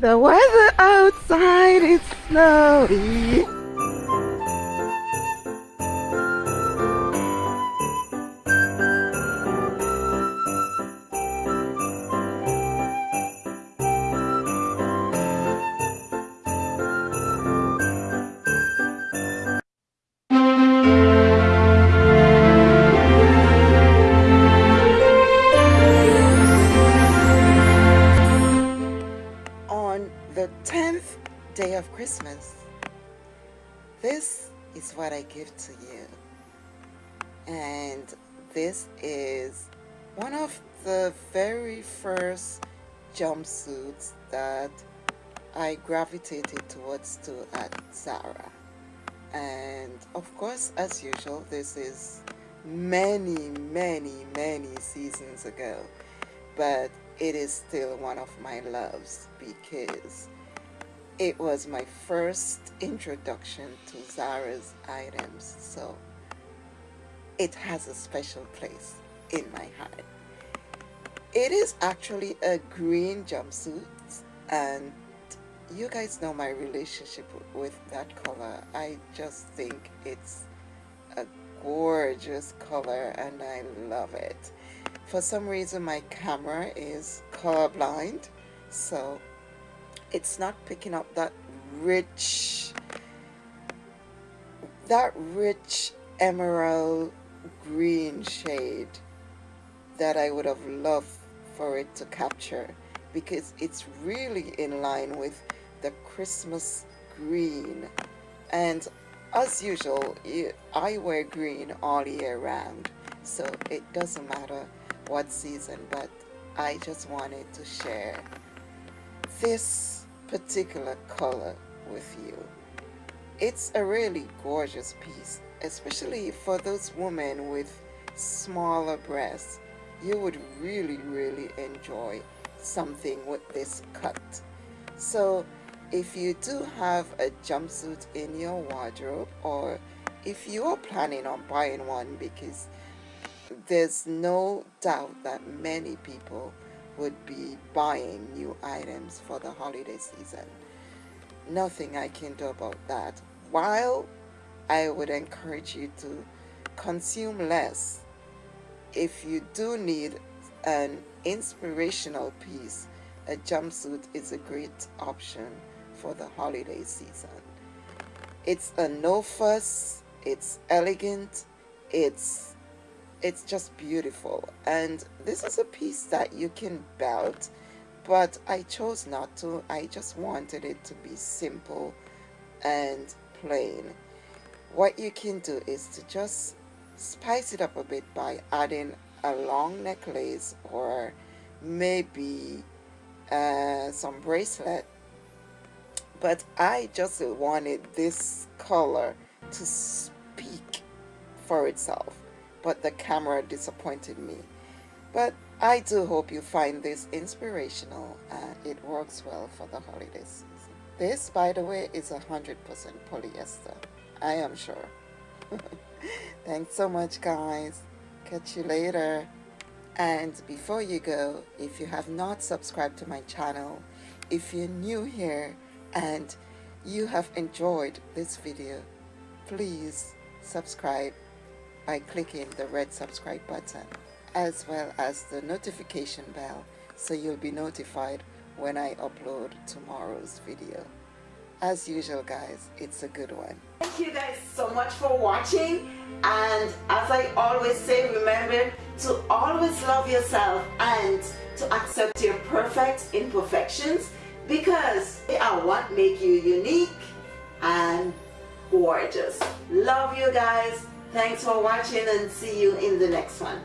The weather outside is snowy. This is what I give to you. And this is one of the very first jumpsuits that I gravitated towards to at Zara. And of course, as usual, this is many, many, many seasons ago. But it is still one of my loves because it was my first introduction to Zara's items. So it has a special place in my heart. It is actually a green jumpsuit and you guys know my relationship with that color. I just think it's a gorgeous color and I love it. For some reason my camera is colorblind so it's not picking up that rich that rich emerald green shade that I would have loved for it to capture because it's really in line with the Christmas green. And as usual I wear green all year round so it doesn't matter what season but I just wanted to share this particular color with you. It's a really gorgeous piece especially for those women with smaller breasts. You would really really enjoy something with this cut. So if you do have a jumpsuit in your wardrobe or if you are planning on buying one because there's no doubt that many people would be buying new items for the holiday season nothing I can do about that while I would encourage you to consume less if you do need an inspirational piece a jumpsuit is a great option for the holiday season. It's a no fuss, it's elegant, it's it's just beautiful. And this is a piece that you can belt but I chose not to. I just wanted it to be simple and plain. What you can do is to just spice it up a bit by adding a long necklace or maybe uh, some bracelet. But I just wanted this color to speak for itself but the camera disappointed me. But I do hope you find this inspirational and it works well for the holiday season. This by the way is a hundred percent polyester I am sure. Thanks so much guys. Catch you later. And before you go if you have not subscribed to my channel if you're new here and you have enjoyed this video please subscribe by clicking the red subscribe button as well as the notification bell so you'll be notified when I upload tomorrow's video. As usual guys it's a good one. Thank you guys so much for watching and as I always say remember to always love yourself and to accept your perfect imperfections because they are what make you unique and gorgeous. Love you guys thanks for watching and see you in the next one